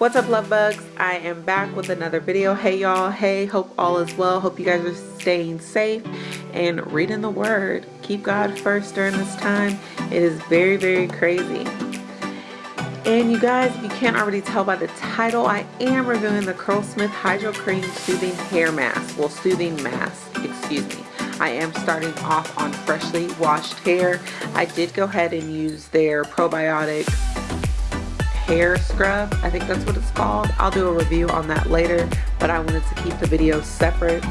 What's up love bugs? I am back with another video. Hey y'all, hey, hope all is well. Hope you guys are staying safe and reading the word. Keep God first during this time. It is very, very crazy. And you guys, if you can't already tell by the title, I am reviewing the Curlsmith Hydro Cream Soothing Hair Mask. Well, Soothing Mask, excuse me. I am starting off on freshly washed hair. I did go ahead and use their probiotics hair scrub. I think that's what it's called. I'll do a review on that later, but I wanted to keep the video separate.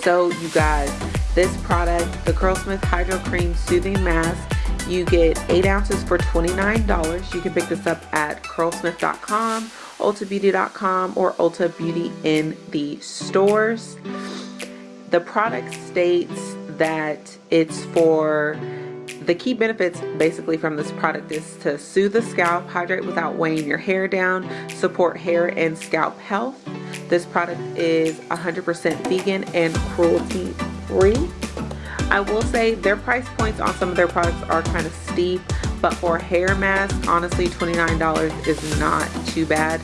So you guys, this product, the Curlsmith Hydro Cream Soothing Mask, you get 8 ounces for $29. You can pick this up at curlsmith.com, ultabeauty.com, or Ulta Beauty in the stores. The product states that it's for the key benefits basically from this product is to soothe the scalp, hydrate without weighing your hair down, support hair and scalp health. This product is 100% vegan and cruelty free. I will say their price points on some of their products are kind of steep, but for a hair mask, honestly $29 is not too bad.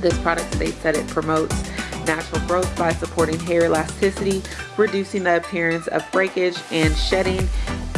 This product states that it promotes natural growth by supporting hair elasticity, reducing the appearance of breakage and shedding,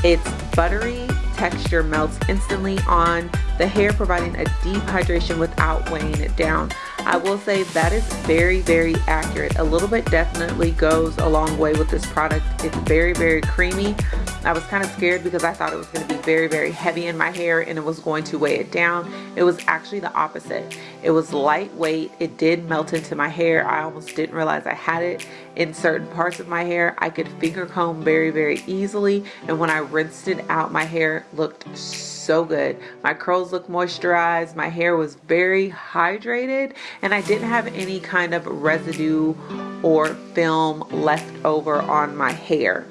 its buttery texture melts instantly on the hair, providing a deep hydration without weighing it down. I will say that is very, very accurate. A little bit definitely goes a long way with this product. It's very, very creamy. I was kind of scared because I thought it was going to be very, very heavy in my hair and it was going to weigh it down. It was actually the opposite. It was lightweight. It did melt into my hair. I almost didn't realize I had it in certain parts of my hair. I could finger comb very, very easily. And when I rinsed it out, my hair looked so good. My curls looked moisturized. My hair was very hydrated and I didn't have any kind of residue or film left over on my hair.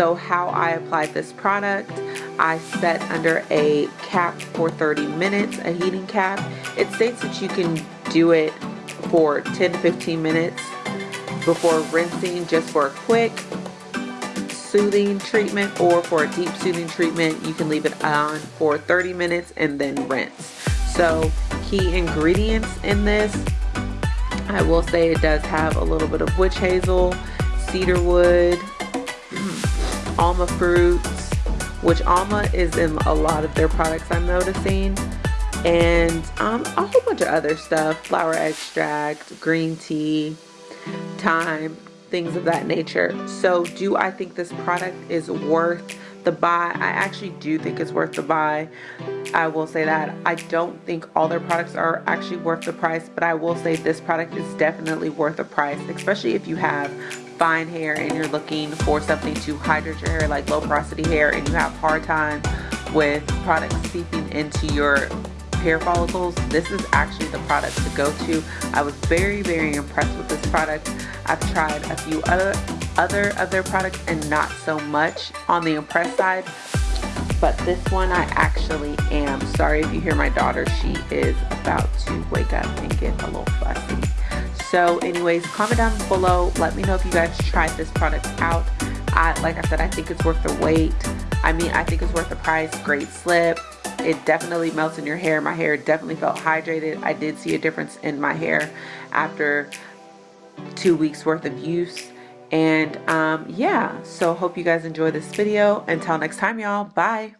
So how I applied this product, I set under a cap for 30 minutes, a heating cap. It states that you can do it for 10 to 15 minutes before rinsing just for a quick soothing treatment or for a deep soothing treatment you can leave it on for 30 minutes and then rinse so key ingredients in this I will say it does have a little bit of witch hazel cedar wood alma fruits which alma is in a lot of their products I'm noticing. And um, a whole bunch of other stuff flower extract green tea thyme things of that nature. So do I think this product is worth the buy? I actually do think it's worth the buy. I will say that. I don't think all their products are actually worth the price, but I will say this product is definitely worth the price, especially if you have fine hair and you're looking for something to hydrate your hair like low porosity hair and you have hard time with products seeping into your hair follicles. This is actually the product to go to. I was very very impressed with this product. I've tried a few other other of their products and not so much on the impressed side but this one I actually am. Sorry if you hear my daughter. She is about to wake up and get a little fussy. So anyways comment down below. Let me know if you guys tried this product out. I like I said I think it's worth the wait. I mean I think it's worth the price. Great slip it definitely melts in your hair. My hair definitely felt hydrated. I did see a difference in my hair after two weeks worth of use. And um, yeah, so hope you guys enjoy this video. Until next time, y'all. Bye.